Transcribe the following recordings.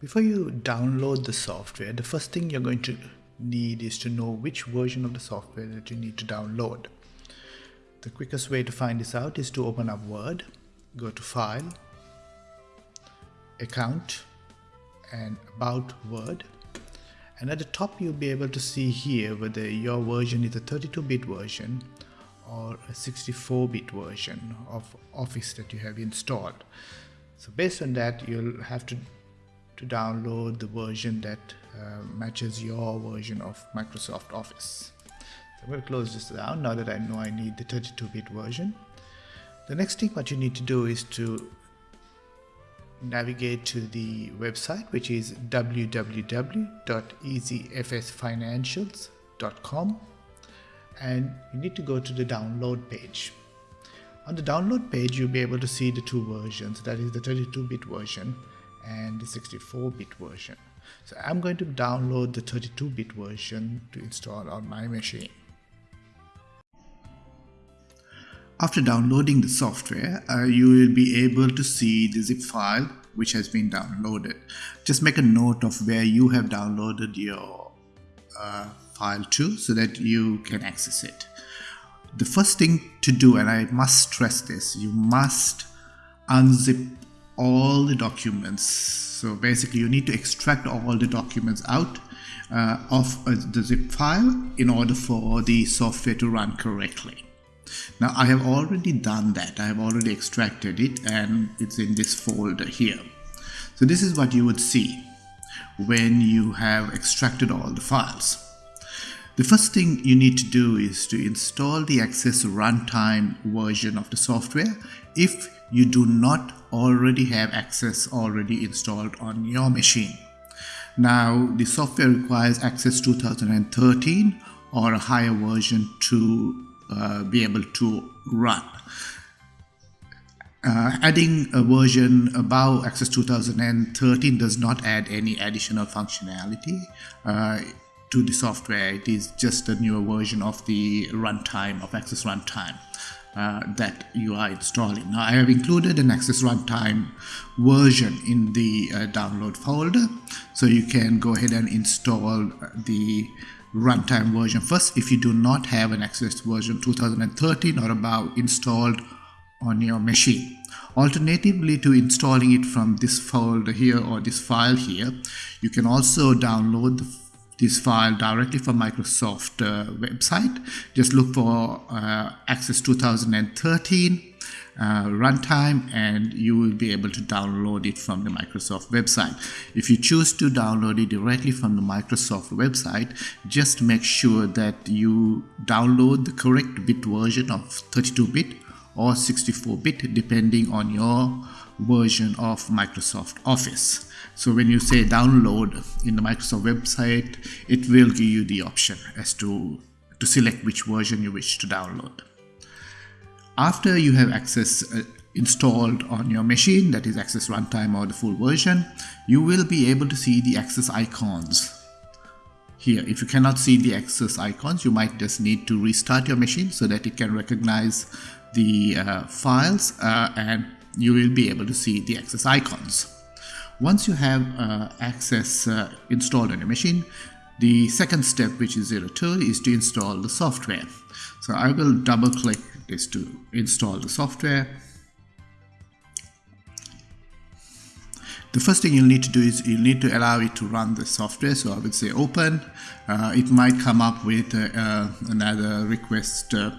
Before you download the software, the first thing you're going to need is to know which version of the software that you need to download. The quickest way to find this out is to open up Word, go to File, Account, and About Word. And at the top you'll be able to see here whether your version is a 32-bit version or a 64-bit version of Office that you have installed. So based on that, you'll have to to download the version that uh, matches your version of Microsoft Office. So I'm going to close this down now that I know I need the 32-bit version. The next thing what you need to do is to navigate to the website which is www.easyfsfinancials.com and you need to go to the download page. On the download page you'll be able to see the two versions that is the 32-bit version and the 64-bit version. So I'm going to download the 32-bit version to install on my machine. After downloading the software, uh, you will be able to see the zip file which has been downloaded. Just make a note of where you have downloaded your uh, file to so that you can access it. The first thing to do, and I must stress this, you must unzip all the documents. So basically you need to extract all the documents out uh, of uh, the zip file in order for the software to run correctly. Now I have already done that. I have already extracted it and it's in this folder here. So this is what you would see when you have extracted all the files. The first thing you need to do is to install the Access Runtime version of the software if you do not already have Access already installed on your machine. Now the software requires Access 2013 or a higher version to uh, be able to run. Uh, adding a version above Access 2013 does not add any additional functionality uh, to the software. It is just a newer version of the runtime of Access Runtime uh, that you are installing. Now I have included an Access Runtime version in the uh, download folder so you can go ahead and install the runtime version first if you do not have an Access version 2013 or above installed on your machine. Alternatively to installing it from this folder here or this file here, you can also download the this file directly from Microsoft uh, website. Just look for uh, Access 2013 uh, runtime and you will be able to download it from the Microsoft website. If you choose to download it directly from the Microsoft website, just make sure that you download the correct bit version of 32-bit or 64-bit depending on your version of Microsoft Office. So when you say download in the Microsoft website, it will give you the option as to, to select which version you wish to download. After you have Access uh, installed on your machine, that is Access Runtime or the full version, you will be able to see the Access icons here. If you cannot see the Access icons, you might just need to restart your machine so that it can recognize the uh, files uh, and you will be able to see the Access icons. Once you have uh, Access uh, installed on your machine, the second step, which is 02, is to install the software. So I will double click this to install the software. The first thing you'll need to do is you'll need to allow it to run the software. So I would say open. Uh, it might come up with uh, another request uh,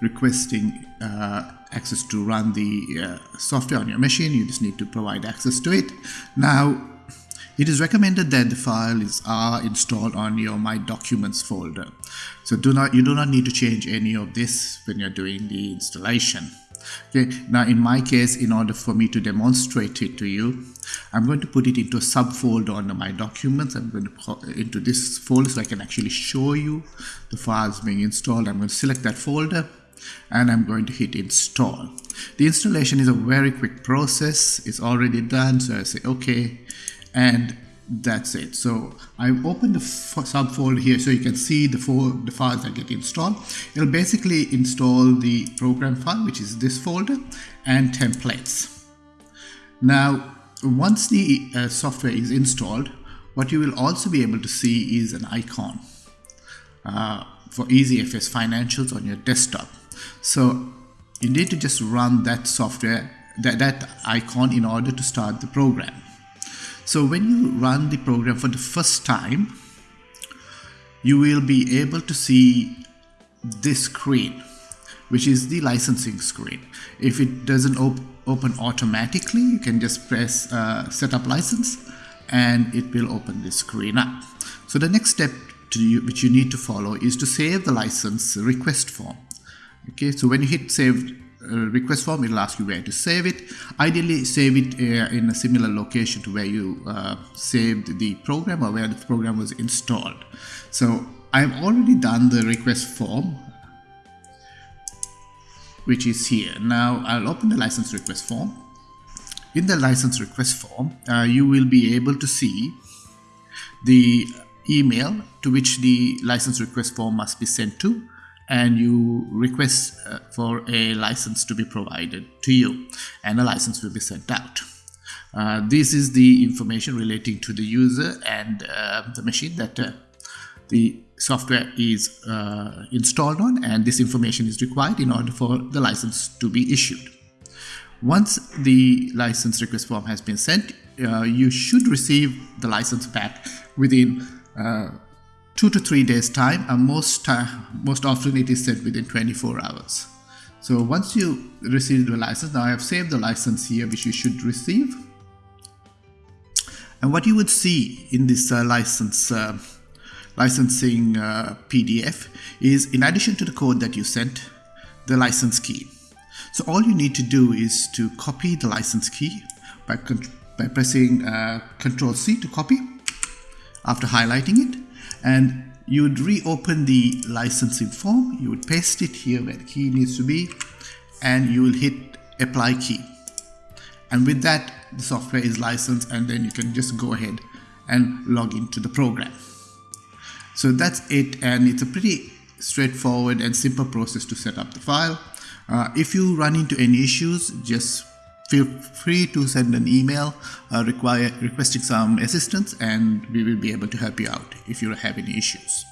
requesting uh, access to run the uh, software on your machine. You just need to provide access to it. Now, it is recommended that the files are installed on your My Documents folder. So do not you do not need to change any of this when you're doing the installation. Okay, now in my case, in order for me to demonstrate it to you, I'm going to put it into a subfolder under my documents. I'm going to put into this folder so I can actually show you the files being installed. I'm going to select that folder and I'm going to hit install. The installation is a very quick process. It's already done. So I say okay and that's it. So I've opened the subfolder here so you can see the, four, the files that get installed. It'll basically install the program file, which is this folder, and templates. Now, once the uh, software is installed, what you will also be able to see is an icon uh, for EasyFS Financials on your desktop. So you need to just run that software, that, that icon in order to start the program. So when you run the program for the first time, you will be able to see this screen, which is the licensing screen. If it doesn't op open automatically, you can just press uh, setup license and it will open this screen up. So the next step you, which you need to follow is to save the license request form. Okay, so when you hit save uh, request form, it'll ask you where to save it. Ideally, save it uh, in a similar location to where you uh, saved the program or where the program was installed. So I've already done the request form, which is here. Now I'll open the license request form. In the license request form, uh, you will be able to see the email to which the license request form must be sent to and you request uh, for a license to be provided to you and a license will be sent out. Uh, this is the information relating to the user and uh, the machine that uh, the software is uh, installed on and this information is required in order for the license to be issued. Once the license request form has been sent, uh, you should receive the license back within two to three days time and most most often it is sent within 24 hours. So once you receive the license now I have saved the license here which you should receive. And what you would see in this uh, license uh, licensing uh, PDF is in addition to the code that you sent the license key. So all you need to do is to copy the license key by, by pressing uh, Ctrl C to copy after highlighting it and you would reopen the licensing form you would paste it here where the key needs to be and you will hit apply key. And with that the software is licensed and then you can just go ahead and log into the program. So that's it and it's a pretty straightforward and simple process to set up the file. Uh, if you run into any issues just feel free to send an email uh, require, requesting some assistance and we will be able to help you out if you have any issues.